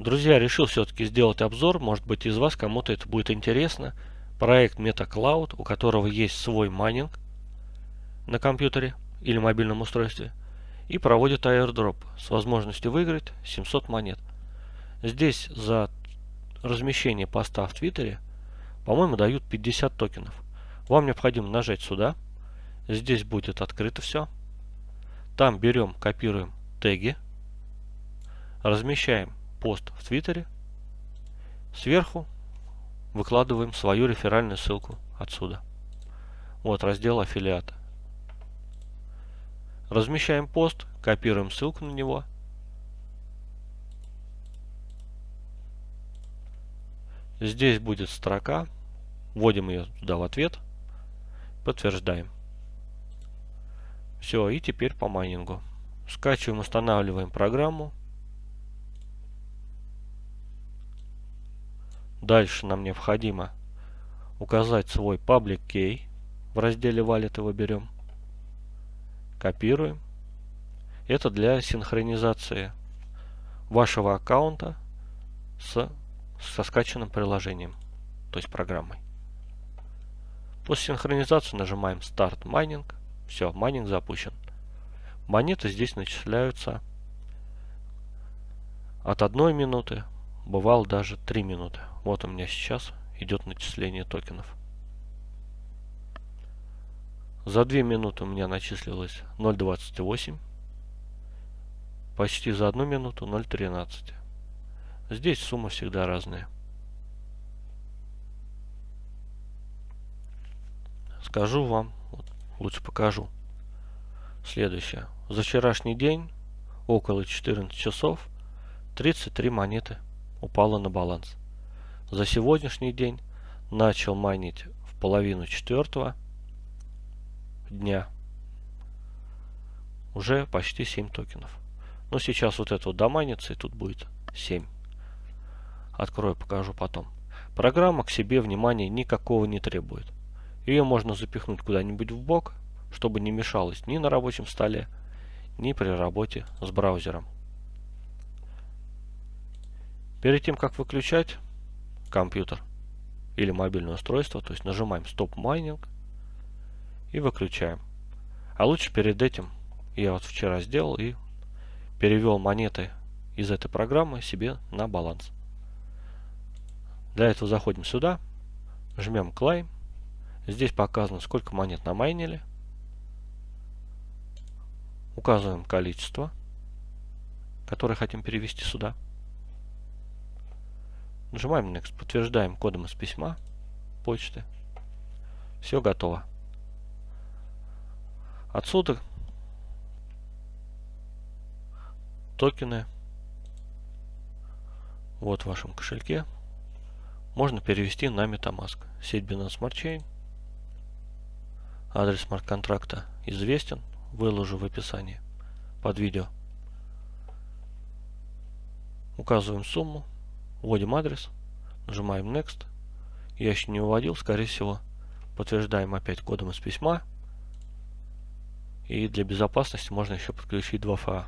Друзья, решил все-таки сделать обзор, может быть из вас кому-то это будет интересно. Проект MetaCloud, у которого есть свой майнинг на компьютере или мобильном устройстве и проводит airdrop с возможностью выиграть 700 монет. Здесь за размещение поста в Твиттере, по-моему, дают 50 токенов. Вам необходимо нажать сюда. Здесь будет открыто все. Там берем, копируем теги, размещаем пост в Твиттере, сверху выкладываем свою реферальную ссылку отсюда. Вот раздел аффилиата. Размещаем пост, копируем ссылку на него. Здесь будет строка. Вводим ее туда в ответ. Подтверждаем. Все, и теперь по майнингу. Скачиваем, устанавливаем программу. Дальше нам необходимо указать свой public key. В разделе Wallet его берем. Копируем. Это для синхронизации вашего аккаунта с, со скачанным приложением, то есть программой. После синхронизации нажимаем Start Mining. Все, майнинг запущен. Монеты здесь начисляются от 1 минуты, бывало даже 3 минуты. Вот у меня сейчас идет начисление токенов. За 2 минуты у меня начислилось 0.28. Почти за 1 минуту 0.13. Здесь суммы всегда разные. Скажу вам, вот, лучше покажу. Следующее. За вчерашний день около 14 часов 33 монеты упало на баланс. За сегодняшний день начал майнить в половину четвертого дня уже почти 7 токенов. Но сейчас вот это вот домайнится и тут будет 7. Открою, покажу потом. Программа к себе внимания никакого не требует. Ее можно запихнуть куда-нибудь в бок, чтобы не мешалось ни на рабочем столе, ни при работе с браузером. Перед тем, как выключать, компьютер или мобильное устройство, то есть нажимаем Stop Mining и выключаем. А лучше перед этим я вот вчера сделал и перевел монеты из этой программы себе на баланс. Для этого заходим сюда, жмем Claim. Здесь показано, сколько монет намайнили. Указываем количество, которое хотим перевести сюда. Нажимаем Next, подтверждаем кодом из письма почты. Все готово. Отсюда токены вот в вашем кошельке можно перевести на MetaMask. Сеть Binance Smart Chain. Адрес смарт-контракта известен. Выложу в описании под видео. Указываем сумму Вводим адрес, нажимаем Next. Я еще не вводил, скорее всего. Подтверждаем опять кодом из письма. И для безопасности можно еще подключить 2FA.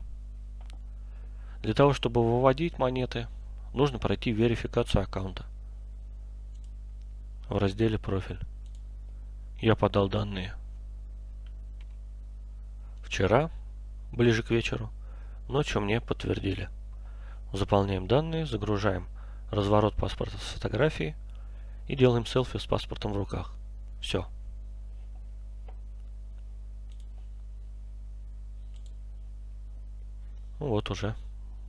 Для того, чтобы выводить монеты, нужно пройти верификацию аккаунта в разделе «Профиль». Я подал данные вчера, ближе к вечеру, ночью мне подтвердили. Заполняем данные, загружаем разворот паспорта с фотографией и делаем селфи с паспортом в руках. Все. Вот уже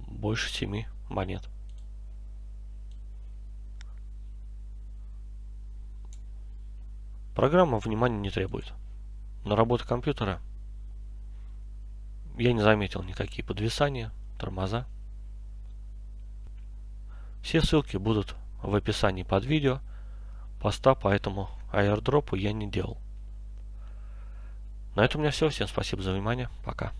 больше 7 монет. Программа внимания не требует. На работу компьютера я не заметил никакие подвисания, тормоза. Все ссылки будут в описании под видео. Поста по этому аирдропу я не делал. На этом у меня все. Всем спасибо за внимание. Пока.